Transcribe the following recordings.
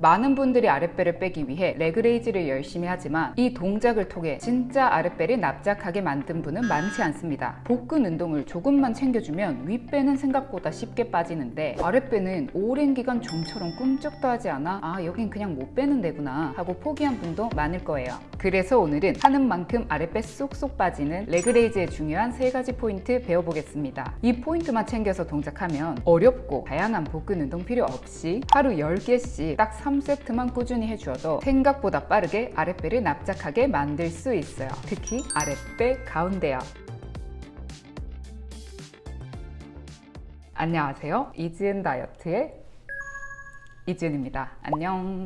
많은 분들이 아랫배를 빼기 위해 leg raise를 열심히 하지만 이 동작을 통해 진짜 아랫배를 납작하게 만든 분은 많지 않습니다. 복근 운동을 조금만 챙겨주면 윗배는 생각보다 쉽게 빠지는데 아랫배는 오랜 기간 좀처럼 꿈쩍도 하지 않아 아 여긴 그냥 못 빼는 데구나 하고 포기한 분도 많을 거예요. 그래서 오늘은 하는 만큼 아랫배 쏙쏙 빠지는 leg raise의 중요한 세 가지 포인트 배워보겠습니다. 이 포인트만 챙겨서 동작하면 어렵고 다양한 복근 운동 필요 없이 하루 10개씩 딱 3 세트만 꾸준히 해주어도 생각보다 빠르게 아랫배를 납작하게 만들 수 있어요. 특히 아랫배 가운데요. 안녕하세요. 이지은 다이어트의 이지은입니다. 안녕.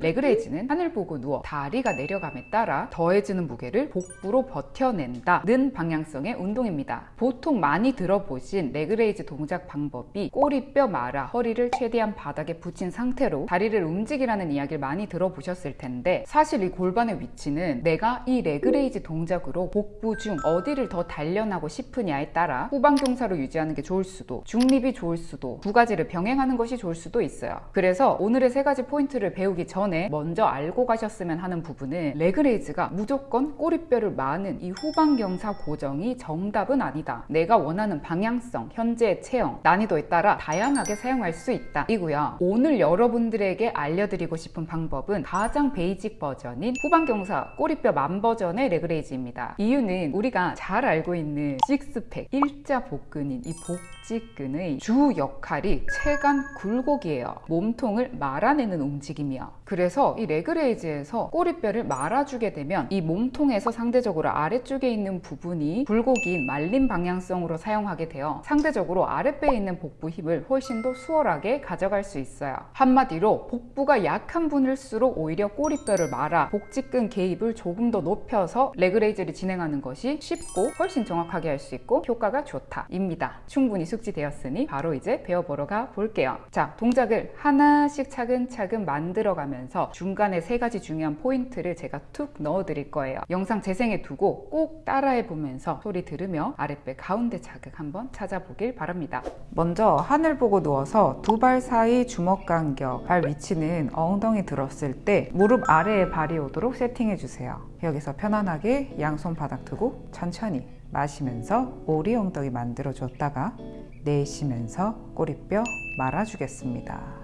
leg raise는 하늘 보고 누워 다리가 내려감에 따라 더해지는 무게를 복부로 버텨낸다 는 방향성의 운동입니다. 보통 많이 들어보신 leg raise 동작 방법이 꼬리뼈 말아 허리를 최대한 바닥에 붙인 상태로 다리를 움직이라는 이야기를 많이 들어보셨을 텐데 사실 이 골반의 위치는 내가 이 leg raise 동작으로 복부 중 어디를 더 단련하고 싶으냐에 따라 후방경사로 유지하는 게 좋을 수도 중립이 좋을 수도 두 가지를 병행하는 것이 좋을 수도 있어요. 그래서 오늘의 세 가지 포인트를 배우기 전에 먼저 알고 가셨으면 하는 부분은 leg raise가 무조건 꼬리뼈를 마는 이 후방경사 고정이 정답은 아니다. 내가 원하는 방향성, 현재의 체형, 난이도에 따라 다양하게 사용할 수 있다. 이고요. 오늘 여러분들에게 알려드리고 싶은 방법은 가장 basic 버전인 후방경사 꼬리뼈 만 버전의 leg raise입니다. 이유는 우리가 잘 알고 있는 식스팩, 일자 복근인 이 복직근의 주 역할이 체간 굴곡이에요. 몸통을 말아내는 움직임이요. 그래서 이 leg raise에서 꼬리뼈를 말아주게 되면 이 몸통에서 상대적으로 아래쪽에 있는 부분이 굴곡인 말린 방향성으로 사용하게 되어 상대적으로 아랫배에 있는 복부 힘을 훨씬 더 수월하게 가져갈 수 있어요. 한마디로 복부가 약한 분일수록 오히려 꼬리뼈를 말아 복직근 개입을 조금 더 높여서 leg raise를 진행하는 것이 쉽고 훨씬 정확하게 할 수 있고 효과가 좋다 입니다. 충분히 숙지되었으니 바로 이제 배워보러 가 볼게요. 자 동작을 하나씩 차근차근 만들어가면서 중간에 세 가지 중요한 포인트를 제가 툭 넣어 드릴 거예요. 영상 재생해 두고 꼭 따라해 보면서 소리 들으며 아랫배 가운데 자극 한번 찾아보길 바랍니다. 먼저 하늘 보고 누워서 두 발 사이 주먹 간격 발 위치는 엉덩이 들었을 때 무릎 아래에 발이 오도록 세팅해 주세요. 여기서 편안하게 양손 바닥 두고 천천히 마시면서 오리 엉덩이 만들어 줬다가 내쉬면서 꼬리뼈 말아주겠습니다.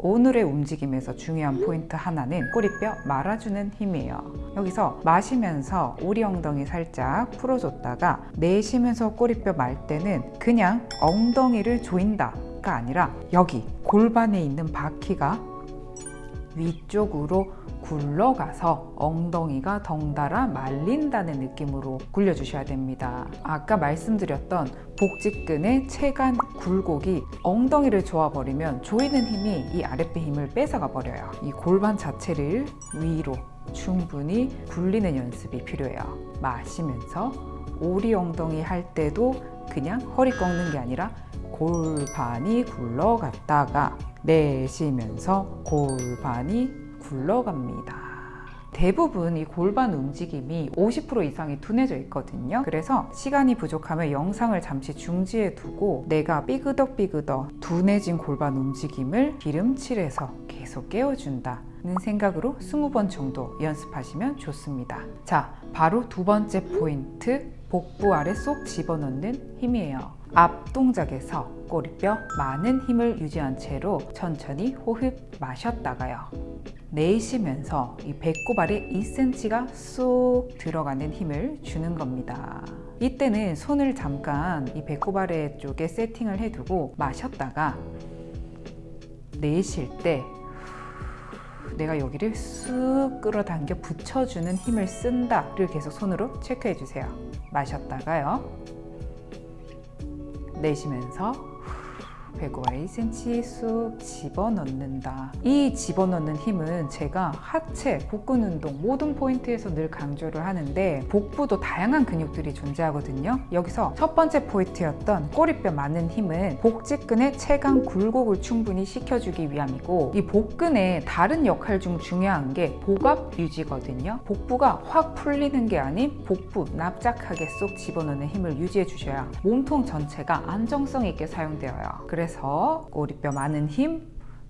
오늘의 움직임에서 중요한 포인트 하나는 꼬리뼈 말아주는 힘이에요. 여기서 마시면서 오리 엉덩이 살짝 풀어줬다가 내쉬면서 꼬리뼈 말 때는 그냥 엉덩이를 조인다가 아니라 여기 골반에 있는 바퀴가 위쪽으로 굴러가서 엉덩이가 덩달아 말린다는 느낌으로 굴려주셔야 됩니다. 아까 말씀드렸던 복직근의 체간 굴곡이 엉덩이를 조아버리면 조이는 힘이 이 아랫배 힘을 뺏어가 버려요. 이 골반 자체를 위로 충분히 굴리는 연습이 필요해요. 마시면서 오리 엉덩이 할 때도 그냥 허리 꺾는 게 아니라 골반이 굴러갔다가 내쉬면서 골반이 굴러갑니다. 대부분 이 골반 움직임이 50% 이상이 둔해져 있거든요. 그래서 시간이 부족하면 영상을 잠시 중지해 두고 내가 삐그덕삐그덕 둔해진 골반 움직임을 기름칠해서 계속 깨워준다. 는 생각으로 20번 정도 연습하시면 좋습니다. 자, 바로 두 번째 포인트 복부 아래 쏙 집어넣는 힘이에요. 앞 동작에서 꼬리뼈 많은 힘을 유지한 채로 천천히 호흡 마셨다가요. 내쉬면서 이 배꼽 아래 2cm가 쏙 들어가는 힘을 주는 겁니다. 이때는 손을 잠깐 이 배꼽 아래 쪽에 세팅을 해두고 마셨다가 내쉴 때 내가 여기를 쑥 끌어당겨 붙여주는 힘을 쓴다를 계속 손으로 체크해 주세요. 마셨다가요. 내쉬면서 배꼽 아래 2cm 쑥 집어넣는다. 이 집어넣는 힘은 제가 하체, 복근 운동 모든 포인트에서 늘 강조를 하는데 복부도 다양한 근육들이 존재하거든요. 여기서 첫 번째 포인트였던 꼬리뼈 많은 힘은 복직근의 체강 굴곡을 충분히 시켜주기 위함이고 이 복근의 다른 역할 중 중요한 게 복압 유지거든요. 복부가 확 풀리는 게 아닌 복부 납작하게 쏙 집어넣는 힘을 유지해 주셔야 몸통 전체가 안정성 있게 사용되어요. 그래서 꼬리뼈 마는 힘,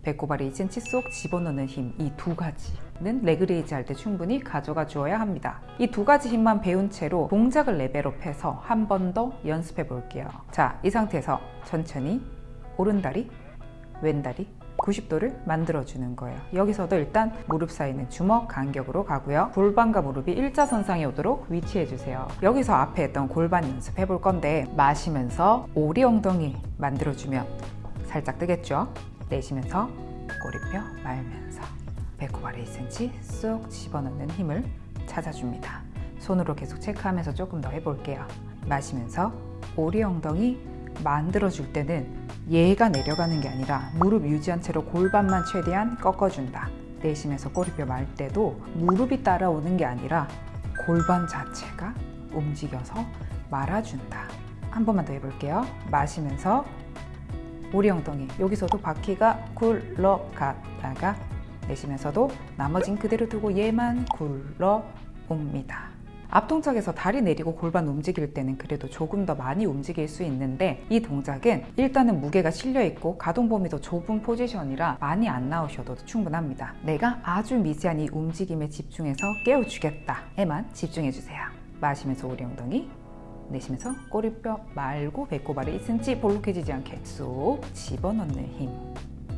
배꼽 아래 2cm 쏙 집어넣는 힘 이 두 가지는 leg raise 할 때 충분히 가져가 주어야 합니다. 이 두 가지 힘만 배운 채로 동작을 level up해서 한 번 더 연습해 볼게요. 자, 이 상태에서 천천히 오른다리, 왼다리 90도를 만들어주는 거예요. 여기서도 일단 무릎 사이는 주먹 간격으로 가고요. 골반과 무릎이 일자선상에 오도록 위치해주세요. 여기서 앞에 했던 골반 연습해 볼 건데 마시면서 오리 엉덩이 만들어주면 살짝 뜨겠죠? 내쉬면서 꼬리뼈 말면서 배꼽 아래 2cm 쏙 집어넣는 힘을 찾아줍니다. 손으로 계속 체크하면서 조금 더 해볼게요. 마시면서 오리 엉덩이 만들어줄 때는 얘가 내려가는 게 아니라 무릎 유지한 채로 골반만 최대한 꺾어준다. 내쉬면서 꼬리뼈 말 때도 무릎이 따라오는 게 아니라 골반 자체가 움직여서 말아준다. 한 번만 더 해볼게요. 마시면서 오리 엉덩이 여기서도 바퀴가 굴러갔다가 내쉬면서도 나머진 그대로 두고 얘만 굴러옵니다. 앞동작에서 다리 내리고 골반 움직일 때는 그래도 조금 더 많이 움직일 수 있는데 이 동작은 일단은 무게가 실려 있고 가동 범위도 좁은 포지션이라 많이 안 나오셔도 충분합니다. 내가 아주 미세한 이 움직임에 집중해서 깨워주겠다 에만 집중해 주세요. 마시면서 오리 엉덩이 내쉬면서 꼬리뼈 말고 배꼽 아래 2cm 볼록해지지 않게 쏙 집어넣는 힘.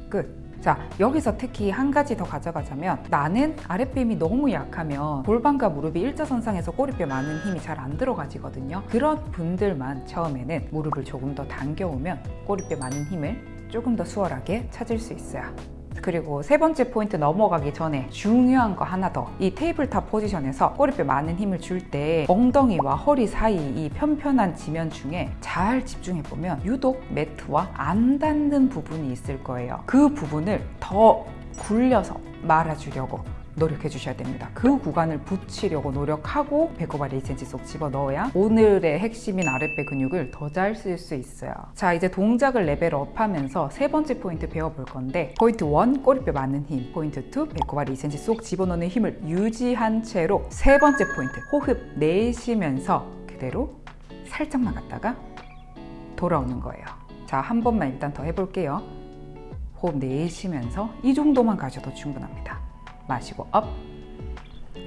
끝. 자 여기서 특히 한 가지 더 가져가자면 나는 아랫배힘이 너무 약하면 골반과 무릎이 일자선상에서 꼬리뼈 많은 힘이 잘 안 들어가지거든요. 그런 분들만 처음에는 무릎을 조금 더 당겨오면 꼬리뼈 많은 힘을 조금 더 수월하게 찾을 수 있어요 그리고 세 번째 포인트 넘어가기 전에 중요한 거 하나 더. 이 tabletop position에서 꼬리뼈 마는 힘을 줄 때 엉덩이와 허리 사이 이 편편한 지면 중에 잘 집중해 보면 유독 매트와 안 닿는 부분이 있을 거예요. 그 부분을 더 굴려서 말아주려고 노력해 주셔야 됩니다. 그 구간을 붙이려고 노력하고 배꼽 아래 2cm 쏙 집어 넣어야 오늘의 핵심인 아랫배 근육을 더 잘 쓸 수 있어요. 자, 이제 동작을 level up 하면서 세 번째 포인트 배워볼 건데 포인트 1, 꼬리뼈 마는 힘 포인트 2, 배꼽 아래 2cm 쏙 집어넣는 힘을 유지한 채로 세 번째 포인트 호흡 내쉬면서 그대로 살짝만 갔다가 돌아오는 거예요. 자, 한 번만 일단 더 해볼게요. 호흡 내쉬면서 이 정도만 가셔도 충분합니다. 마시고 up.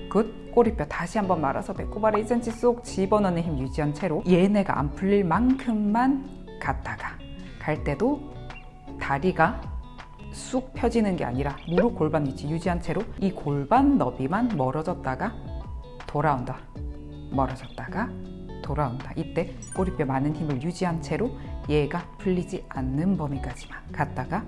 Good. 꼬리뼈 다시 한번 말아서 배꼽 아래 2cm 쏙 집어넣는 힘 유지한 채로 얘네가 안 풀릴 만큼만 갔다가 갈 때도 다리가 쑥 펴지는 게 아니라 무릎 골반 위치 유지한 채로 이 골반 너비만 멀어졌다가 돌아온다. 멀어졌다가 돌아온다. 이때 꼬리뼈 많은 힘을 유지한 채로 얘가 풀리지 않는 범위까지만 갔다가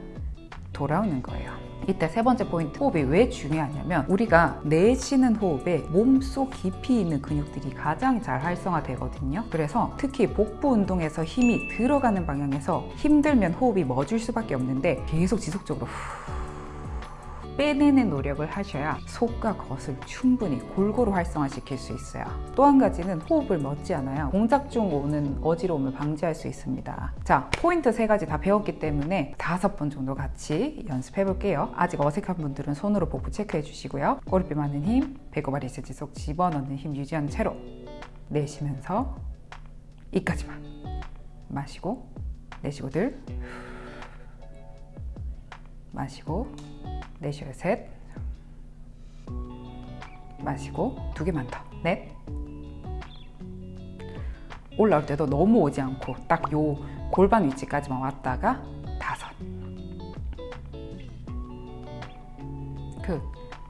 돌아오는 거예요. 이때 세 번째 포인트 호흡이 왜 중요하냐면 우리가 내쉬는 호흡에 몸속 깊이 있는 근육들이 가장 잘 활성화되거든요. 그래서 특히 복부 운동에서 힘이 들어가는 방향에서 힘들면 호흡이 멎을 수밖에 없는데 계속 지속적으로 후 빼내는 노력을 하셔야 속과 겉을 충분히 골고루 활성화시킬 수 있어요. 또 한 가지는 호흡을 멎지 않아요. 동작 중 오는 어지러움을 방지할 수 있습니다. 자, 포인트 세 가지 다 배웠기 때문에 다섯 번 정도 같이 연습해 볼게요. 아직 어색한 분들은 손으로 복부 체크해 주시고요. 꼬리뼈 많은 힘, 배꼽 아래 세지 속 집어넣는 힘 유지한 채로 내쉬면서 이까지만 마시고 내쉬고 둘 마시고 내쉬어요 셋. 마시고 두 개만 더 넷. 올라올 때도 너무 오지 않고 딱 요 골반 위치까지만 왔다가 다섯. 그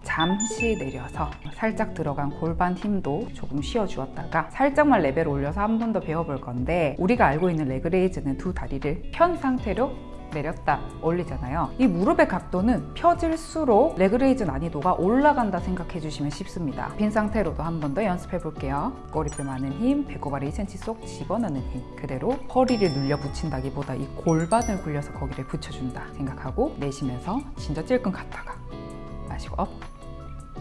잠시 내려서 살짝 들어간 골반 힘도 조금 쉬어주었다가 살짝만 레벨 올려서 한 번 더 배워볼 건데 우리가 알고 있는 leg raise는 두 다리를 편 상태로 내렸다 올리잖아요. 이 무릎의 각도는 펴질수록 leg raise 난이도가 올라간다 생각해 주시면 쉽습니다. 편 상태로도 한 번 더 연습해 볼게요. 꼬리뼈 마는 힘 배꼽 아래 2cm 쏙 집어넣는 힘. 그대로 허리를 눌러 붙인다기보다 이 골반을 굴려서 거기를 붙여준다 생각하고 내쉬면서 진짜 찔끔 갔다가 마시고 up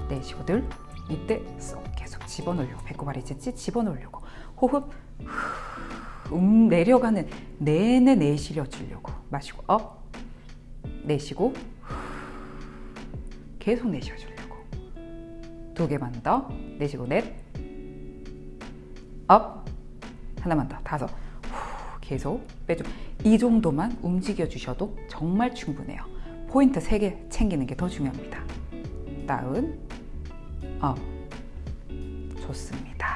내쉬고 둘 이때 쏙 계속 집어넣으려고 배꼽 아래 2cm 집어넣으려고. 호흡 음 내려가는 내내 내쉬어 주려고. 마시고 up 내쉬고 계속 내쉬어 주려고. 두 개만 더. 내쉬고 넷 up. 하나만 더. 다섯. 계속 빼줘. 이 정도만 움직여 주셔도 정말 충분해요. 포인트 3개 챙기는 게 더 중요합니다. down, up. 좋습니다.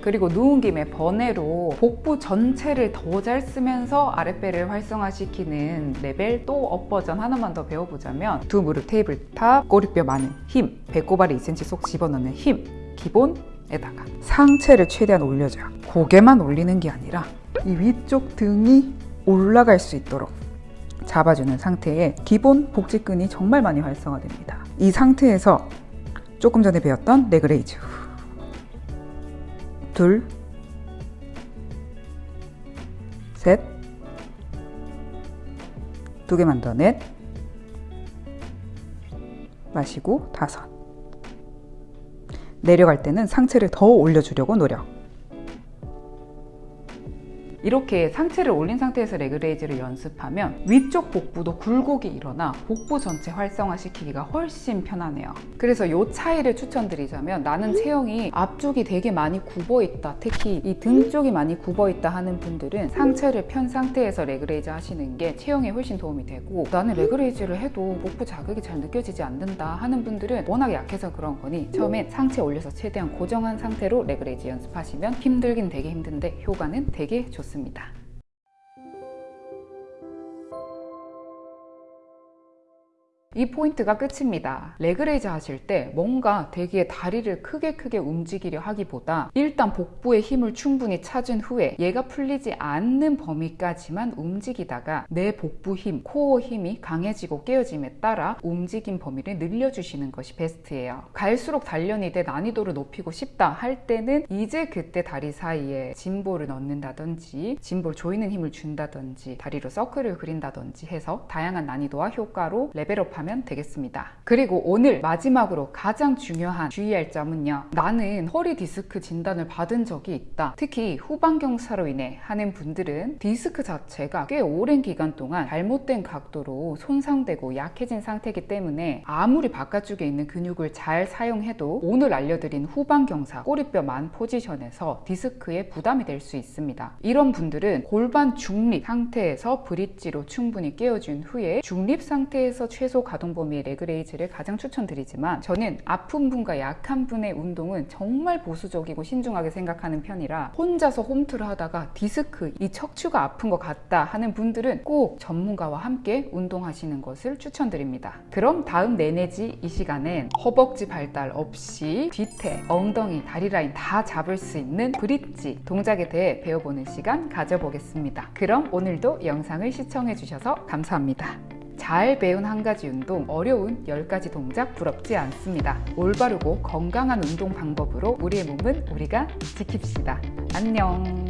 그리고 누운 김에 번외로 복부 전체를 더 잘 쓰면서 아랫배를 활성화시키는 레벨 또 up 버전 하나만 더 배워보자면 두 무릎 tabletop, 꼬리뼈 마는 힘, 배꼽 아래 2cm 쏙 집어넣는 힘, 기본에다가 상체를 최대한 올려줘요. 고개만 올리는 게 아니라 이 위쪽 등이 올라갈 수 있도록 잡아주는 상태에 기본 복직근이 정말 많이 활성화됩니다. 이 상태에서 조금 전에 배웠던 leg raise 둘, 셋, 두 개만 더 넷, 마시고 다섯. 내려갈 때는 상체를 더 올려주려고 노력. 이렇게 상체를 올린 상태에서 leg raise를 연습하면 위쪽 복부도 굴곡이 일어나 복부 전체 활성화시키기가 훨씬 편하네요. 그래서 이 차이를 추천드리자면 나는 체형이 앞쪽이 되게 많이 굽어 있다. 특히 이 등 쪽이 많이 굽어 있다 하는 분들은 상체를 편 상태에서 leg raise 하시는 게 체형에 훨씬 도움이 되고 나는 leg raise를 해도 복부 자극이 잘 느껴지지 않는다 하는 분들은 워낙 약해서 그런 거니 처음엔 상체 올려서 최대한 고정한 상태로 leg raise 연습하시면 힘들긴 되게 힘든데 효과는 되게 좋습니다. 있습니다. 이 포인트가 끝입니다. leg raise 하실 때 뭔가 되게 다리를 크게 크게 움직이려 하기보다 일단 복부에 힘을 충분히 찾은 후에 얘가 풀리지 않는 범위까지만 움직이다가 내 복부 힘, 코어 힘이 강해지고 깨어짐에 따라 움직임 범위를 늘려주시는 것이 베스트예요. 갈수록 단련이 돼 난이도를 높이고 싶다 할 때는 이제 그때 다리 사이에 gym ball을 넣는다든지 gym ball 조이는 힘을 준다든지 다리로 서클을 그린다든지 해서 다양한 난이도와 효과로 level up 하면 되겠습니다. 그리고 오늘 마지막으로 가장 중요한 주의할 점은요. 나는 허리 디스크 진단을 받은 적이 있다. 특히 후방경사로 인해 하는 분들은 디스크 자체가 꽤 오랜 기간 동안 잘못된 각도로 손상되고 약해진 상태이기 때문에 아무리 바깥쪽에 있는 근육을 잘 사용해도 오늘 알려드린 후방경사 꼬리뼈 만 포지션에서 디스크에 부담이 될 수 있습니다. 이런 분들은 골반 중립 상태에서 bridge로 충분히 깨어준 후에 중립 상태에서 최소 가동 범위의 leg raise를 가장 추천드리지만 저는 아픈 분과 약한 분의 운동은 정말 보수적이고 신중하게 생각하는 편이라 혼자서 홈트를 하다가 디스크, 이 척추가 아픈 것 같다 하는 분들은 꼭 전문가와 함께 운동하시는 것을 추천드립니다. 그럼 다음 내내지 이 시간엔 허벅지 발달 없이 뒤태, 엉덩이, 다리 라인 다 잡을 수 있는 브릿지 동작에 대해 배워보는 시간 가져보겠습니다. 그럼 오늘도 영상을 시청해 주셔서 감사합니다. 잘 배운 한 가지 운동, 어려운 10가지 동작 부럽지 않습니다. 올바르고 건강한 운동 방법으로 우리의 몸은 우리가 지킵시다. 안녕.